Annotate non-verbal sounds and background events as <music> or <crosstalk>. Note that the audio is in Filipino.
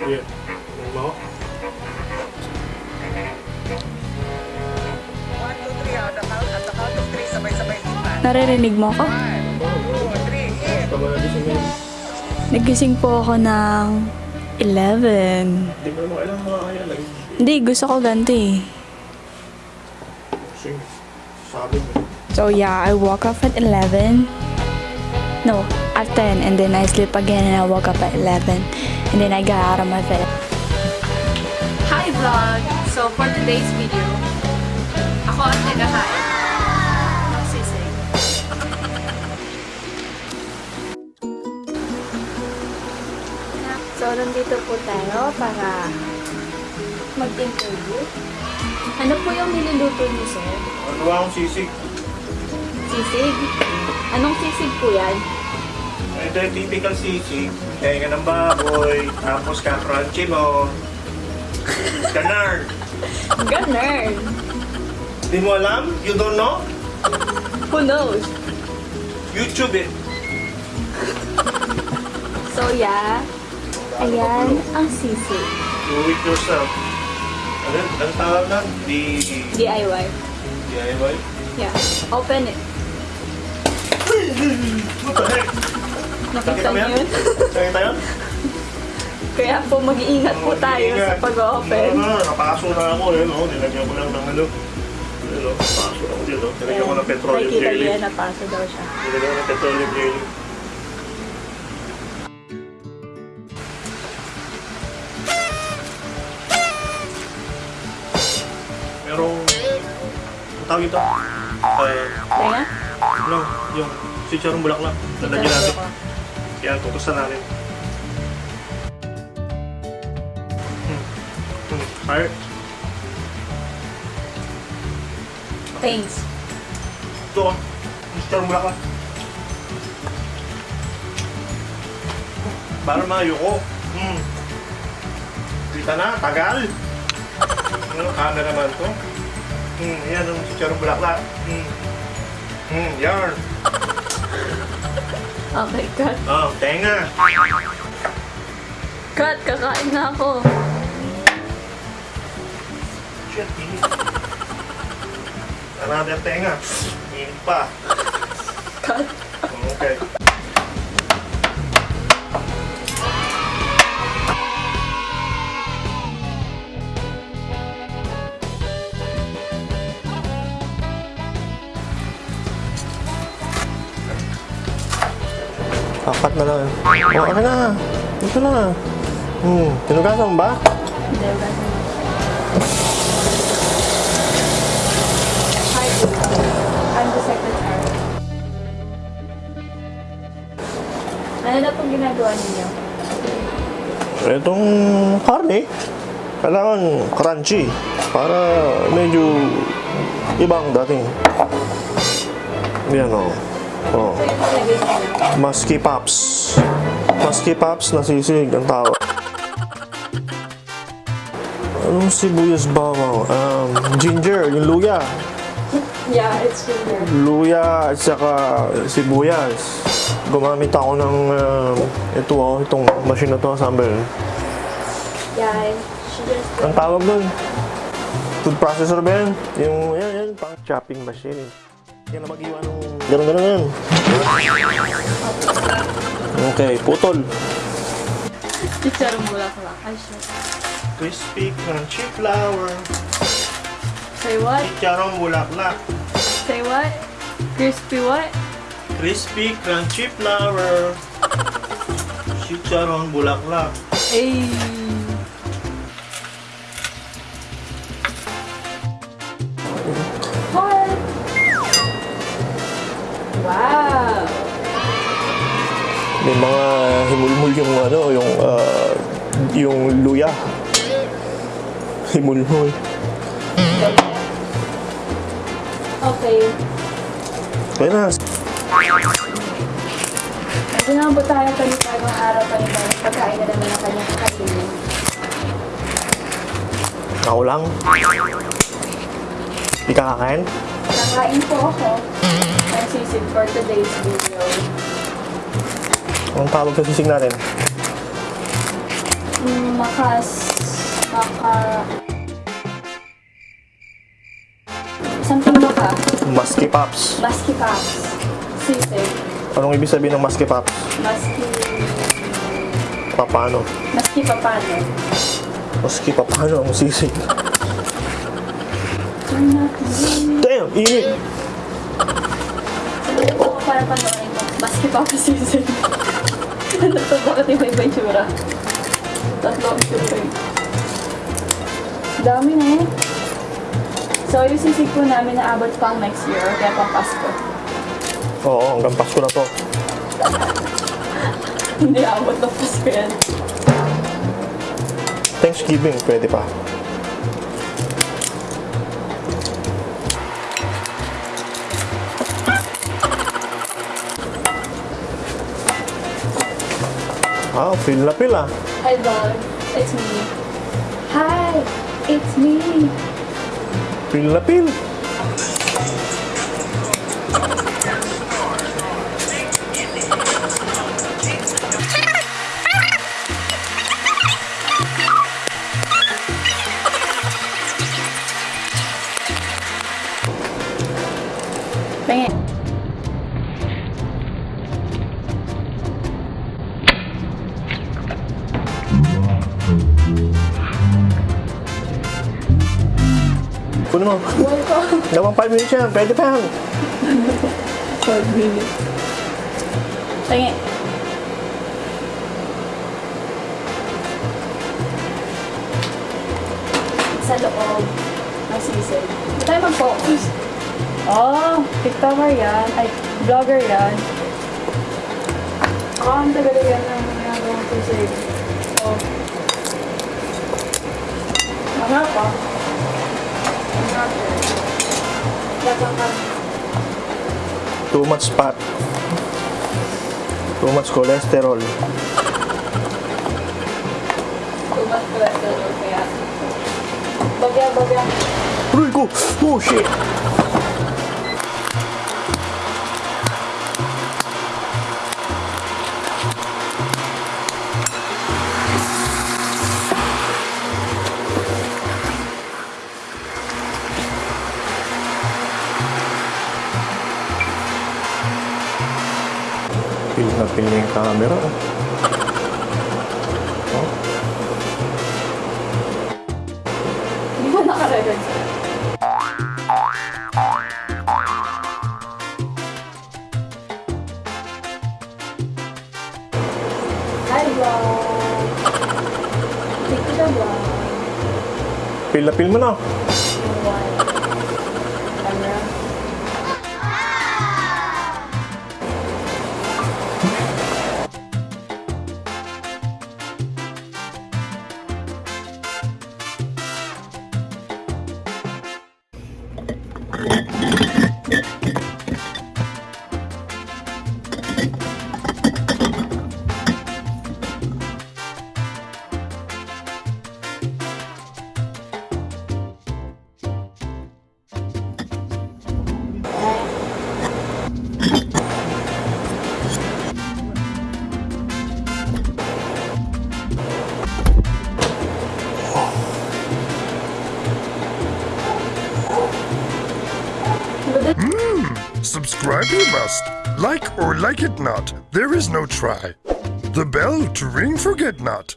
Three, sabay-sabay lipat. Naririnig mo ako? Siya. Nagising po ako ng 11. Hindi gusto ko ganito eh. So yeah, I woke up at 11. No, at 10 and then I sleep again and I woke up at 11 and then I got out of my bed. Hi vlog! So for today's video, ako ang sisig. So nandito po tayo para mag-interview. Ano po yung niluluto niyo, sir? Ano ba akong sisig? Sisig? Anong sisig po yan? Ito yung typical sisig. Kaya ng baboy. Tapos ka-crunchy mo. Ganar. Ganun! Di mo alam? You don't know? Who knows? YouTube it. So yeah, ayan ang sisig. Do it yourself. Ano? Ang tawag na? Di... DIY. DIY? Yeah. Open it. What the heck? Nakita mo yun? Nakita yun? Kaya po mag-iingat po tayo sa pag-open. Ano, nakapaso na ako eh. No? Nilagyan ko lang ng ano. Ano, paso ako dito. Nilagyan ko ng petroleum Nakikita jelly. niyo yan, napasa daw siya. Nilagyan ko ng petroleum jelly. Merong... Ang tawag ito? Uh, Kaya? Ano, yung chicharong bulaklak. Lalagyan natin. Yan, tutusan natin. Hmm. Hmm. Fire. Thanks. Ito, oh. chicharong bulaklak. Para mayuko. Hmm. Kita na, tagal. <laughs> Ano, camera naman to. Hmm, yan ang chicharong bulaklak. Hmm. Hmm, yan. Okay, cut. Oh, tenga. Cut, kakain na ako. Shit, init. Another tenga. Init pa. Cut. Okay. Apat na lang. O, ano na? Ito na. Hmm, tinugasan ba? Hi, I'm the secretary. Ano na pong ginagawa ninyo? Itong karne, kailangan crunchy para medyo ibang dating. Yan o. Oh. Ninyo? Musky Pops. Musky Pops na sisig ang tawag. Anong sibuyas bawang? Um, ginger, yung luya. Yeah, it's ginger. Luya at saka sibuyas. Gumamit ako ng um, ito oh, itong machine na to, Sambel. Yeah, she just... Ang tawag doon? Food processor ba yan? Yung, yan, yan, pang chopping machine. Yan na mag-iwan ng... Ganun, ganun, ganun. Okay, putol. Chicharong bulaklak. Ay, shit. Crispy crunchy flour. Say what? Chicharong bulaklak. Say what? Crispy what? Crispy crunchy flour. Chicharong bulaklak. Ay. May mga himulmul yung ano, yung ah, yung luya. Himulmul. Okay. Kaya na, Ito naman po tayo panibagong araw, panibagong pagkain na naman ang kanyang kakainin. ako lang. Di ka kakain? Kakain po ako ng sisig for today's video. Anong tawag sa sisig natin? Makas... Maka... Something maka. Maski Pops. Maski Pops. Sisig. Anong ibig sabihin ng Maski Pops? Maski... Papano? Maski papano. Maski Papano ang sisig. Damn! Init! Para panoorin mo. Maski Pops sisig. Ano to? Bakit iba iba yung tsura? Tatlo ang tsura eh. Dami na eh. So, yung sisig po namin naabot pang next year, kaya pang Pasko. Oo, hanggang Pasko na to. <laughs> Hindi abot ng Pasko yan. Thanksgiving, pwede pa. Feel ah. Hi vlog, it's me. Hi, it's me. Na feel. Pengen. Kunin mo. Buhay ko. Gawang 5 minutes yan. Pwede pa yan. 5 minutes. Pengen. Sa loob ng sisig. Hindi tayo mag-focus. Oh, TikToker yan. Ay, vlogger yan. Oh, ang tagal yan ng ginagawang sisig. Oh. Mga pa. Too much fat. Too much cholesterol. Ko lang doon, kaya. Bagya, bagya. Ko! Oh, shit! Pil na pil na yung camera. oh. Hindi ba nakarecord? Hi, vlog! Take ko siya, vlog. Pil na pil mo na. Subscribe you must. Like or like it not, there is no try. The bell to ring forget not.